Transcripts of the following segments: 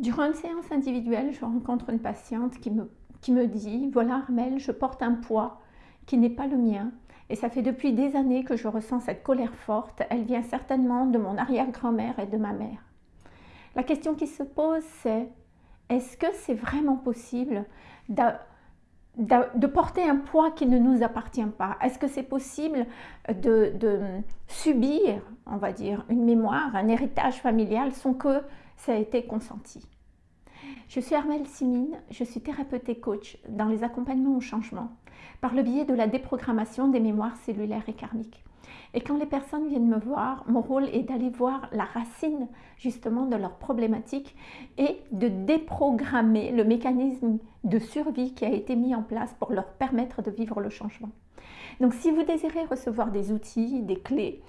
Durant une séance individuelle, je rencontre une patiente qui me, qui me dit « Voilà Armel, je porte un poids qui n'est pas le mien et ça fait depuis des années que je ressens cette colère forte. Elle vient certainement de mon arrière-grand-mère et de ma mère. » La question qui se pose c'est est-ce que c'est vraiment possible de, porter un poids qui ne nous appartient pas. Est-ce que c'est possible de, subir, on va dire, une mémoire, un héritage familial sans que ça ait été consenti? Je suis Armelle Simine, je suis thérapeute et coach dans les accompagnements au changement par le biais de la déprogrammation des mémoires cellulaires et karmiques. Et quand les personnes viennent me voir, mon rôle est d'aller voir la racine justement de leurs problématiques et de déprogrammer le mécanisme de survie qui a été mis en place pour leur permettre de vivre le changement. Donc si vous désirez recevoir des outils, des clés,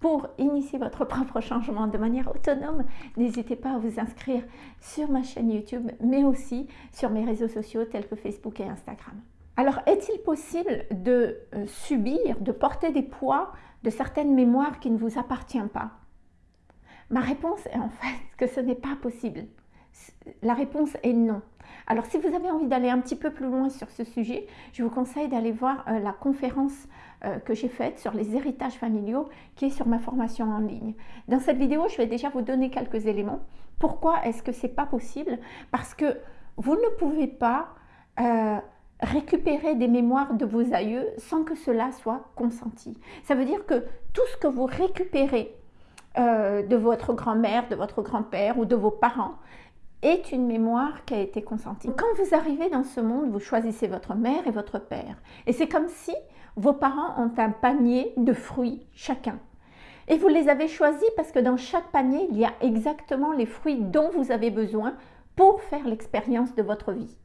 pour initier votre propre changement de manière autonome, n'hésitez pas à vous inscrire sur ma chaîne YouTube, mais aussi sur mes réseaux sociaux tels que Facebook et Instagram. Alors, est-il possible de euh, subir, de porter des poids de certaines mémoires qui ne vous appartiennent pas? Ma réponse est en fait que ce n'est pas possible. La réponse est non. Alors, si vous avez envie d'aller un petit peu plus loin sur ce sujet, je vous conseille d'aller voir euh, la conférence euh, que j'ai faite sur les héritages familiaux qui est sur ma formation en ligne. Dans cette vidéo, je vais déjà vous donner quelques éléments. Pourquoi est-ce que ce n'est pas possible? Parce que vous ne pouvez pas récupérer des mémoires de vos aïeux sans que cela soit consenti. Ça veut dire que tout ce que vous récupérez euh, de votre grand-mère, de votre grand-père ou de vos parents est une mémoire qui a été consentie. Quand vous arrivez dans ce monde, vous choisissez votre mère et votre père. Et c'est comme si vos parents ont un panier de fruits chacun. Et vous les avez choisis parce que dans chaque panier, il y a exactement les fruits dont vous avez besoin pour faire l'expérience de votre vie.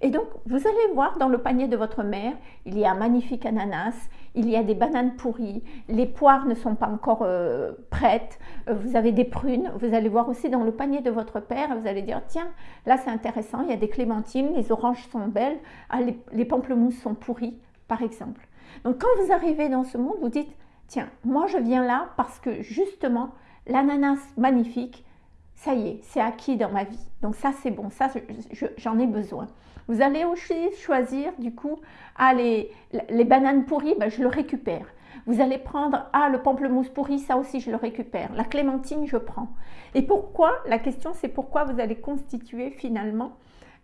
Et donc, vous allez voir dans le panier de votre mère, il y a un magnifique ananas, il y a des bananes pourries, les poires ne sont pas encore euh, prêtes, euh, vous avez des prunes, vous allez voir aussi dans le panier de votre père, vous allez dire, tiens, là c'est intéressant, il y a des clémentines, les oranges sont belles, ah, les, les pamplemousses sont pourries, par exemple. Donc, quand vous arrivez dans ce monde, vous dites, tiens, moi je viens là parce que justement, l'ananas magnifique, ça y est, c'est acquis dans ma vie. Donc ça, c'est bon, ça, j'en ai besoin. Vous allez aussi choisir, du coup, ah, les, bananes pourries, ben, je le récupère. Vous allez prendre, ah, le pamplemousse pourri, ça aussi, je le récupère. La clémentine, je prends. Et pourquoi La question, c'est pourquoi vous allez constituer finalement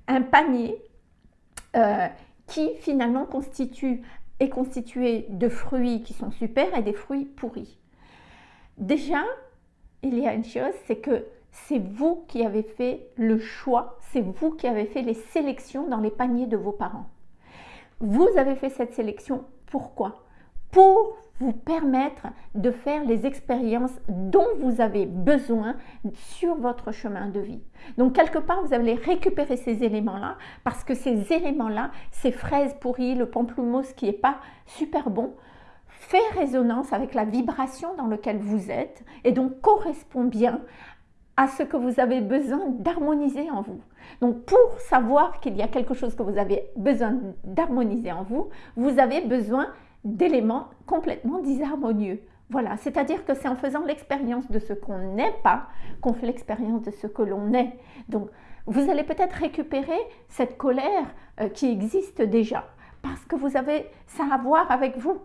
un panier euh, qui finalement constitue, est constitué de fruits qui sont super et des fruits pourris. Déjà, il y a une chose, c'est que c'est vous qui avez fait le choix, c'est vous qui avez fait les sélections dans les paniers de vos parents. Vous avez fait cette sélection, pourquoi? Pour vous permettre de faire les expériences dont vous avez besoin sur votre chemin de vie. Donc quelque part, vous allez récupérer ces éléments-là parce que ces éléments-là, ces fraises pourries, le pamplemousse qui n'est pas super bon, fait résonance avec la vibration dans laquelle vous êtes et donc correspond bien à ce que vous avez besoin d'harmoniser en vous. Donc pour savoir qu'il y a quelque chose que vous avez besoin d'harmoniser en vous, vous avez besoin d'éléments complètement disharmonieux. Voilà, c'est-à-dire que c'est en faisant l'expérience de ce qu'on n'est pas qu'on fait l'expérience de ce que l'on est. Donc vous allez peut-être récupérer cette colère euh, qui existe déjà parce que vous avez ça à voir avec vous,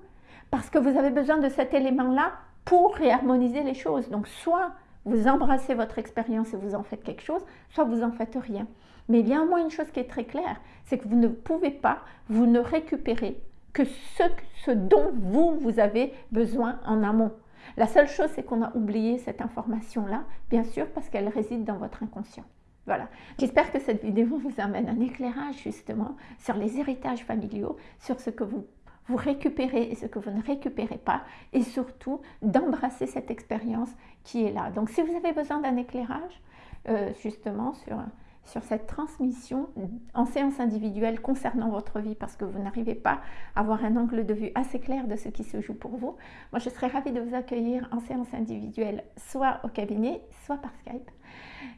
parce que vous avez besoin de cet élément-là pour réharmoniser les choses. Donc soit vous embrassez votre expérience et vous en faites quelque chose, soit vous en faites rien. Mais il y a au moins une chose qui est très claire, c'est que vous ne pouvez pas, vous ne récupérez que ce, ce dont vous, vous avez besoin en amont. La seule chose, c'est qu'on a oublié cette information-là, bien sûr, parce qu'elle réside dans votre inconscient. Voilà. J'espère que cette vidéo vous amène un éclairage justement sur les héritages familiaux, sur ce que vous vous récupérez ce que vous ne récupérez pas et surtout d'embrasser cette expérience qui est là. Donc si vous avez besoin d'un éclairage euh, justement sur, sur cette transmission en séance individuelle concernant votre vie parce que vous n'arrivez pas à avoir un angle de vue assez clair de ce qui se joue pour vous, moi je serais ravie de vous accueillir en séance individuelle soit au cabinet, soit par Skype.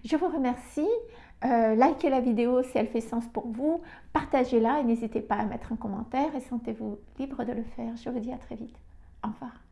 Je vous remercie. Euh, likez la vidéo si elle fait sens pour vous, partagez-la et n'hésitez pas à mettre un commentaire et sentez-vous libre de le faire. Je vous dis à très vite. Au revoir.